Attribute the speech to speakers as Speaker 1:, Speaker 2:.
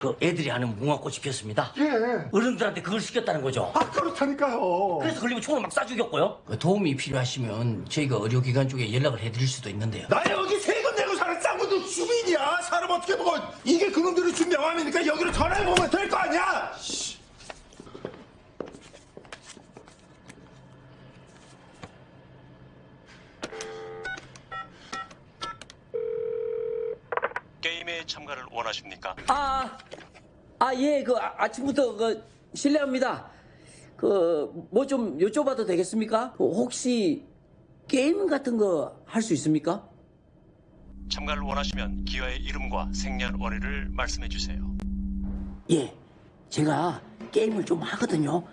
Speaker 1: 그 애들이 하는 무궁화꽃이 피었습니다.
Speaker 2: 예.
Speaker 1: 어른들한테 그걸 시켰다는 거죠.
Speaker 2: 아 그렇다니까요.
Speaker 1: 그래서 걸리면 총을 막 쏴 죽였고요. 그 도움이 필요하시면 저희가 의료기관 쪽에 연락을 해드릴 수도 있는데요.
Speaker 2: 나 여기 세금 내고 사는 짱구도 주민이야. 사람 어떻게 먹어? 이게 그놈들이 준 명함이니까 여기로 전화해 보면 될거 아니야. 씨.
Speaker 3: 게임에 참가를 원하십니까?
Speaker 4: 아, 아, 예, 그 아, 아침부터 그 실례합니다. 그 뭐 좀 여쭤봐도 되겠습니까? 그 혹시 게임 같은 거 할 수 있습니까?
Speaker 3: 참가를 원하시면 기아의 이름과 생년월일을 말씀해 주세요.
Speaker 4: 예, 제가 게임을 좀 하거든요.